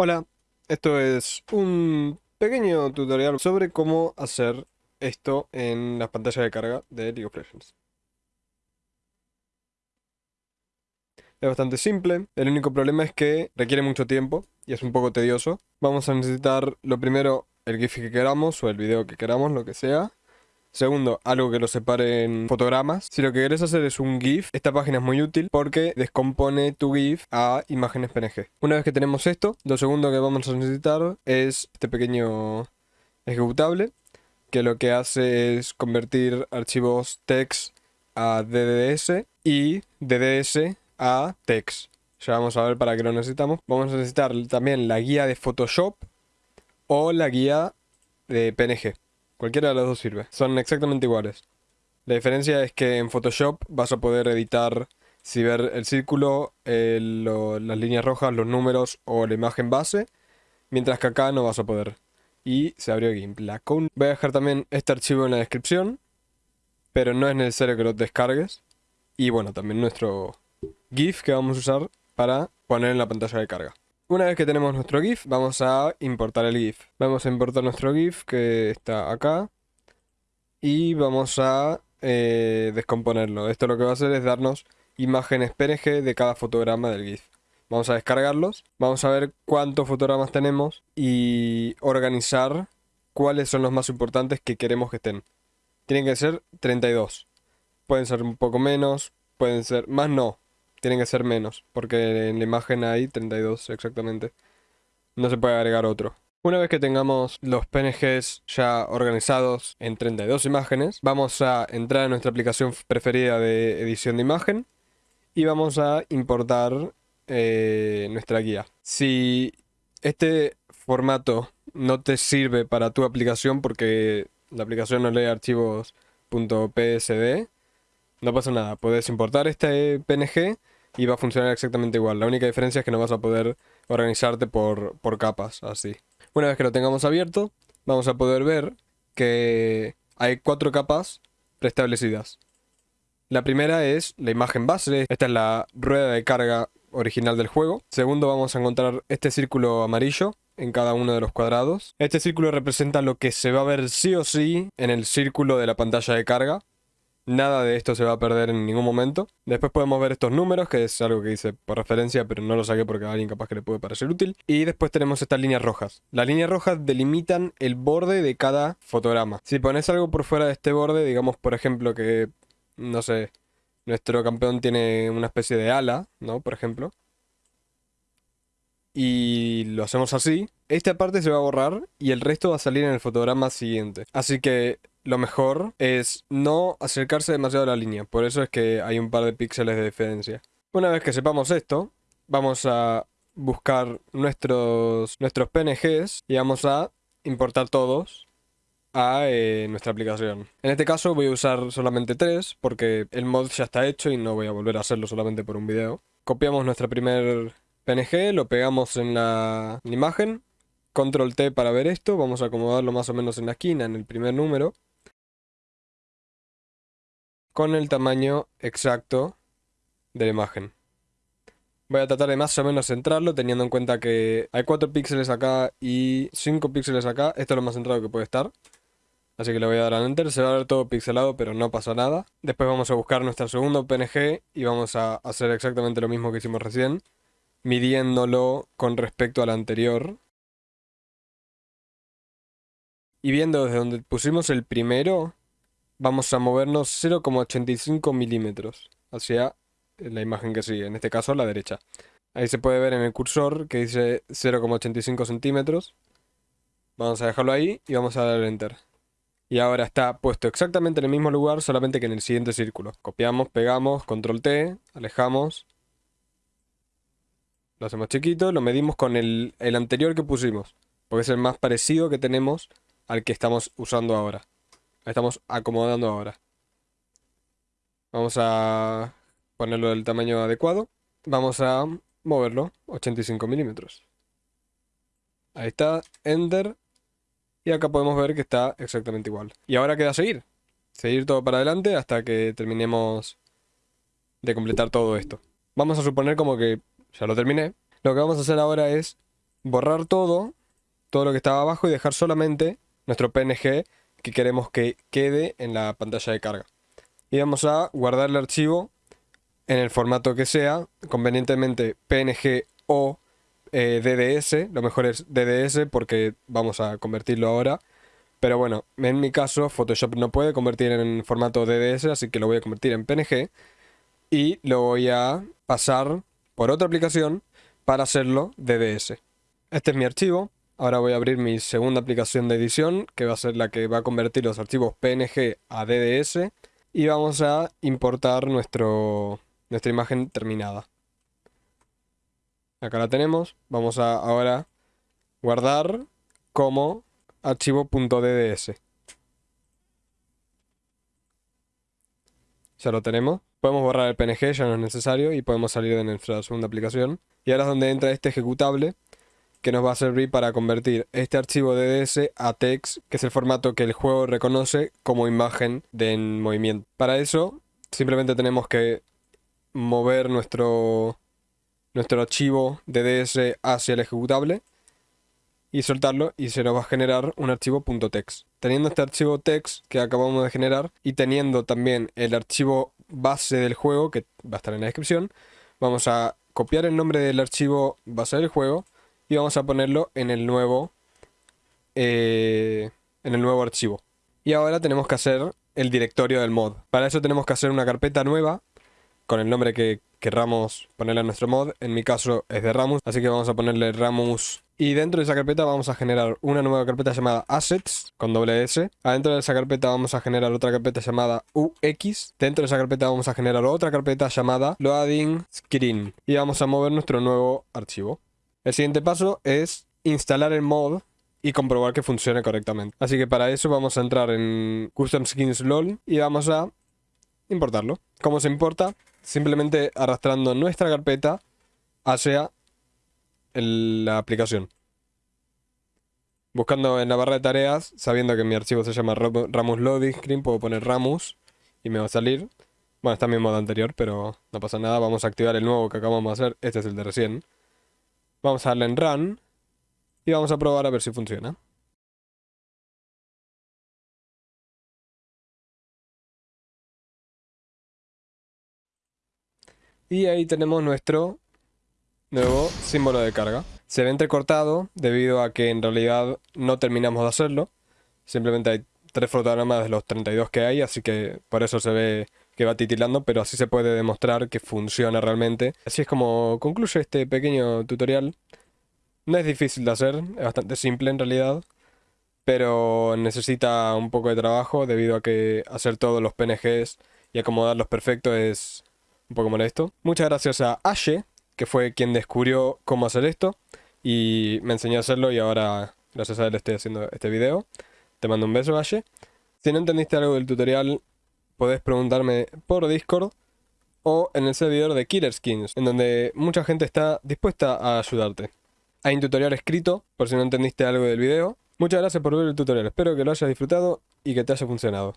Hola, esto es un pequeño tutorial sobre cómo hacer esto en las pantallas de carga de League of Legends. Es bastante simple, el único problema es que requiere mucho tiempo y es un poco tedioso. Vamos a necesitar lo primero el GIF que queramos o el video que queramos, lo que sea. Segundo, algo que lo separe en fotogramas. Si lo que querés hacer es un GIF, esta página es muy útil porque descompone tu GIF a imágenes PNG. Una vez que tenemos esto, lo segundo que vamos a necesitar es este pequeño ejecutable que lo que hace es convertir archivos text a DDS y DDS a text. Ya vamos a ver para qué lo necesitamos. Vamos a necesitar también la guía de Photoshop o la guía de PNG. Cualquiera de las dos sirve. Son exactamente iguales. La diferencia es que en Photoshop vas a poder editar si ver el círculo, las líneas rojas, los números o la imagen base. Mientras que acá no vas a poder. Y se abrió GIMP. Voy a dejar también este archivo en la descripción. Pero no es necesario que lo descargues. Y bueno, también nuestro GIF que vamos a usar para poner en la pantalla de carga. Una vez que tenemos nuestro GIF, vamos a importar el GIF. Vamos a importar nuestro GIF que está acá. Y vamos a eh, descomponerlo. Esto lo que va a hacer es darnos imágenes PNG de cada fotograma del GIF. Vamos a descargarlos, vamos a ver cuántos fotogramas tenemos y organizar cuáles son los más importantes que queremos que estén. Tienen que ser 32. Pueden ser un poco menos, pueden ser... Más no, tienen que ser menos, porque en la imagen hay 32 exactamente. No se puede agregar otro. Una vez que tengamos los PNGs ya organizados en 32 imágenes, vamos a entrar a nuestra aplicación preferida de edición de imagen y vamos a importar eh, nuestra guía. Si este formato no te sirve para tu aplicación porque la aplicación no lee archivos .psd, no pasa nada, puedes importar este PNG y va a funcionar exactamente igual. La única diferencia es que no vas a poder organizarte por, por capas, así. Una vez que lo tengamos abierto, vamos a poder ver que hay cuatro capas preestablecidas. La primera es la imagen base, esta es la rueda de carga original del juego. Segundo vamos a encontrar este círculo amarillo en cada uno de los cuadrados. Este círculo representa lo que se va a ver sí o sí en el círculo de la pantalla de carga. Nada de esto se va a perder en ningún momento. Después podemos ver estos números, que es algo que hice por referencia, pero no lo saqué porque a alguien capaz que le puede parecer útil. Y después tenemos estas líneas rojas. Las líneas rojas delimitan el borde de cada fotograma. Si pones algo por fuera de este borde, digamos por ejemplo que, no sé, nuestro campeón tiene una especie de ala, ¿no? Por ejemplo. Y lo hacemos así. Esta parte se va a borrar y el resto va a salir en el fotograma siguiente. Así que lo mejor es no acercarse demasiado a la línea. Por eso es que hay un par de píxeles de diferencia. Una vez que sepamos esto, vamos a buscar nuestros, nuestros PNGs y vamos a importar todos a eh, nuestra aplicación. En este caso voy a usar solamente tres porque el mod ya está hecho y no voy a volver a hacerlo solamente por un video. Copiamos nuestra primer PNG, lo pegamos en la imagen, control T para ver esto, vamos a acomodarlo más o menos en la esquina, en el primer número con el tamaño exacto de la imagen. Voy a tratar de más o menos centrarlo teniendo en cuenta que hay 4 píxeles acá y 5 píxeles acá. Esto es lo más centrado que puede estar. Así que le voy a dar a Enter. Se va a ver todo pixelado pero no pasa nada. Después vamos a buscar nuestro segundo PNG y vamos a hacer exactamente lo mismo que hicimos recién. Midiéndolo con respecto al anterior. Y viendo desde donde pusimos el primero, vamos a movernos 0,85 milímetros hacia la imagen que sigue, en este caso la derecha. Ahí se puede ver en el cursor que dice 0,85 centímetros. Vamos a dejarlo ahí y vamos a dar Enter. Y ahora está puesto exactamente en el mismo lugar, solamente que en el siguiente círculo. Copiamos, pegamos, control T, alejamos. Lo hacemos chiquito, lo medimos con el, el anterior que pusimos. Porque es el más parecido que tenemos al que estamos usando ahora estamos acomodando ahora. Vamos a ponerlo del tamaño adecuado. Vamos a moverlo 85 milímetros. Ahí está, Enter. Y acá podemos ver que está exactamente igual. Y ahora queda seguir. Seguir todo para adelante hasta que terminemos de completar todo esto. Vamos a suponer como que ya lo terminé. Lo que vamos a hacer ahora es borrar todo, todo lo que estaba abajo y dejar solamente nuestro PNG que queremos que quede en la pantalla de carga. Y vamos a guardar el archivo en el formato que sea, convenientemente PNG o eh, DDS, lo mejor es DDS porque vamos a convertirlo ahora. Pero bueno, en mi caso Photoshop no puede convertir en formato DDS, así que lo voy a convertir en PNG. Y lo voy a pasar por otra aplicación para hacerlo DDS. Este es mi archivo. Ahora voy a abrir mi segunda aplicación de edición, que va a ser la que va a convertir los archivos PNG a DDS. Y vamos a importar nuestra imagen terminada. Acá la tenemos. Vamos a ahora guardar como archivo.dds. Ya lo tenemos. Podemos borrar el PNG, ya no es necesario, y podemos salir de nuestra segunda aplicación. Y ahora es donde entra este ejecutable, que nos va a servir para convertir este archivo DDS a text, que es el formato que el juego reconoce como imagen de en movimiento. Para eso, simplemente tenemos que mover nuestro, nuestro archivo DDS hacia el ejecutable y soltarlo y se nos va a generar un archivo .text. Teniendo este archivo text que acabamos de generar y teniendo también el archivo base del juego que va a estar en la descripción, vamos a copiar el nombre del archivo base del juego y vamos a ponerlo en el nuevo eh, en el nuevo archivo. Y ahora tenemos que hacer el directorio del mod. Para eso tenemos que hacer una carpeta nueva con el nombre que querramos ponerle a nuestro mod. En mi caso es de Ramus, así que vamos a ponerle Ramus. Y dentro de esa carpeta vamos a generar una nueva carpeta llamada Assets, con doble S. Adentro de esa carpeta vamos a generar otra carpeta llamada UX. Dentro de esa carpeta vamos a generar otra carpeta llamada Loading Screen. Y vamos a mover nuestro nuevo archivo. El siguiente paso es instalar el mod y comprobar que funcione correctamente. Así que para eso vamos a entrar en Custom Skins LOL y vamos a importarlo. ¿Cómo se importa? Simplemente arrastrando nuestra carpeta hacia la aplicación. Buscando en la barra de tareas, sabiendo que mi archivo se llama Ramus Loading Screen, puedo poner Ramus y me va a salir. Bueno, está mi modo anterior, pero no pasa nada. Vamos a activar el nuevo que acabamos de hacer. Este es el de recién. Vamos a darle en Run y vamos a probar a ver si funciona. Y ahí tenemos nuestro nuevo símbolo de carga. Se ve entrecortado debido a que en realidad no terminamos de hacerlo. Simplemente hay tres fotogramas de los 32 que hay, así que por eso se ve que va titilando, pero así se puede demostrar que funciona realmente. Así es como concluye este pequeño tutorial. No es difícil de hacer, es bastante simple en realidad, pero necesita un poco de trabajo debido a que hacer todos los PNGs y acomodarlos perfectos es un poco molesto. Muchas gracias a Ashe, que fue quien descubrió cómo hacer esto y me enseñó a hacerlo y ahora gracias a él estoy haciendo este video. Te mando un beso, Ashe. Si no entendiste algo del tutorial, podés preguntarme por Discord o en el servidor de Killer Skins, en donde mucha gente está dispuesta a ayudarte. Hay un tutorial escrito, por si no entendiste algo del video. Muchas gracias por ver el tutorial, espero que lo hayas disfrutado y que te haya funcionado.